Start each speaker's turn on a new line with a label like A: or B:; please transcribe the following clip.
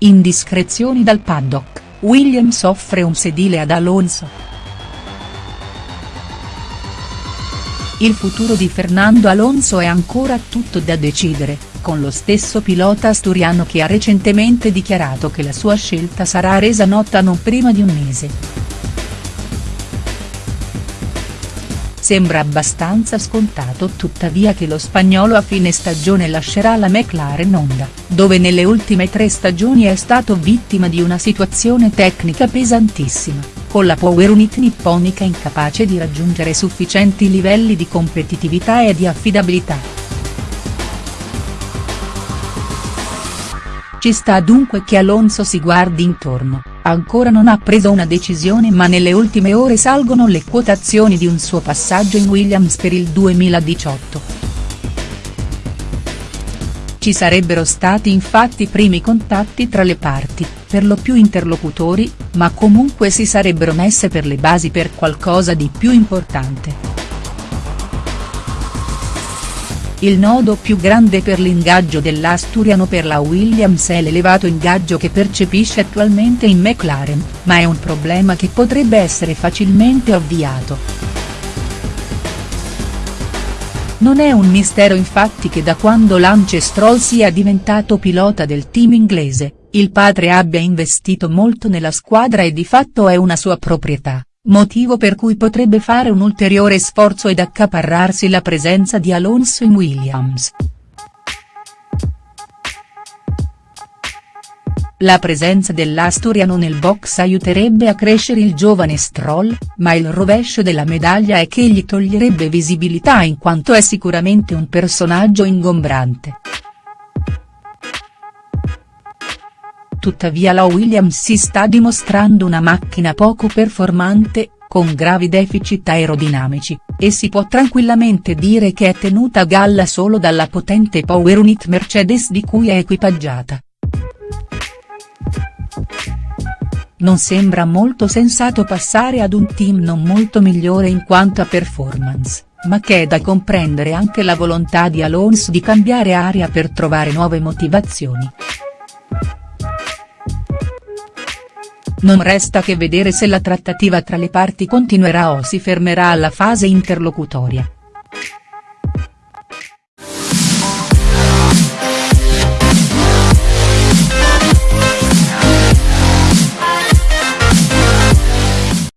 A: Indiscrezioni dal paddock, Williams offre un sedile ad Alonso. Il futuro di Fernando Alonso è ancora tutto da decidere, con lo stesso pilota asturiano che ha recentemente dichiarato che la sua scelta sarà resa nota non prima di un mese. Sembra abbastanza scontato tuttavia che lo spagnolo a fine stagione lascerà la McLaren Honda, dove nelle ultime tre stagioni è stato vittima di una situazione tecnica pesantissima con la Power Unit nipponica incapace di raggiungere sufficienti livelli di competitività e di affidabilità. Ci sta dunque che Alonso si guardi intorno, ancora non ha preso una decisione ma nelle ultime ore salgono le quotazioni di un suo passaggio in Williams per il 2018. Ci sarebbero stati infatti primi contatti tra le parti, per lo più interlocutori, ma comunque si sarebbero messe per le basi per qualcosa di più importante. Il nodo più grande per l'ingaggio dell'Asturiano per la Williams è l'elevato ingaggio che percepisce attualmente in McLaren, ma è un problema che potrebbe essere facilmente ovviato. Non è un mistero infatti che da quando Lance Stroll sia diventato pilota del team inglese, il padre abbia investito molto nella squadra e di fatto è una sua proprietà, motivo per cui potrebbe fare un ulteriore sforzo ed accaparrarsi la presenza di Alonso in Williams. La presenza dell'Asturiano nel box aiuterebbe a crescere il giovane Stroll, ma il rovescio della medaglia è che gli toglierebbe visibilità in quanto è sicuramente un personaggio ingombrante. Tuttavia la Williams si sta dimostrando una macchina poco performante, con gravi deficit aerodinamici, e si può tranquillamente dire che è tenuta a galla solo dalla potente power unit Mercedes di cui è equipaggiata. Non sembra molto sensato passare ad un team non molto migliore in quanto a performance, ma che è da comprendere anche la volontà di Alonso di cambiare aria per trovare nuove motivazioni. Non resta che vedere se la trattativa tra le parti continuerà o si fermerà alla fase interlocutoria.